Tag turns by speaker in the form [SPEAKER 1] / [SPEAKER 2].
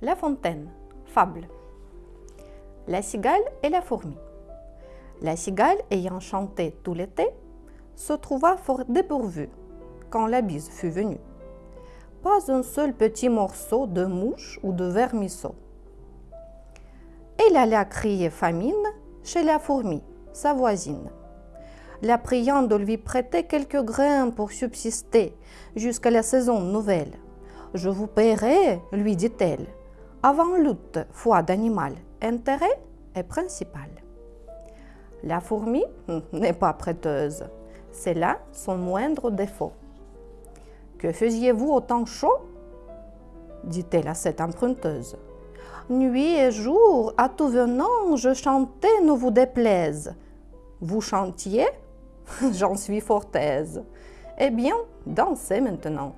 [SPEAKER 1] La fontaine, fable. La cigale et la fourmi. La cigale, ayant chanté tout l'été, se trouva fort dépourvue quand la bise fut venue. Pas un seul petit morceau de mouche ou de vermisseau. Elle alla crier famine chez la fourmi, sa voisine, la priant de lui prêter quelques grains pour subsister jusqu'à la saison nouvelle. Je vous paierai, lui dit-elle, avant lutte, foi d'animal, intérêt est principal. La fourmi n'est pas prêteuse, c'est là son moindre défaut. Que faisiez-vous au temps chaud? dit-elle à cette emprunteuse. Nuit et jour, à tout venant, je chantais, ne vous déplaise. Vous chantiez? J'en suis fort aise. Eh bien, dansez maintenant.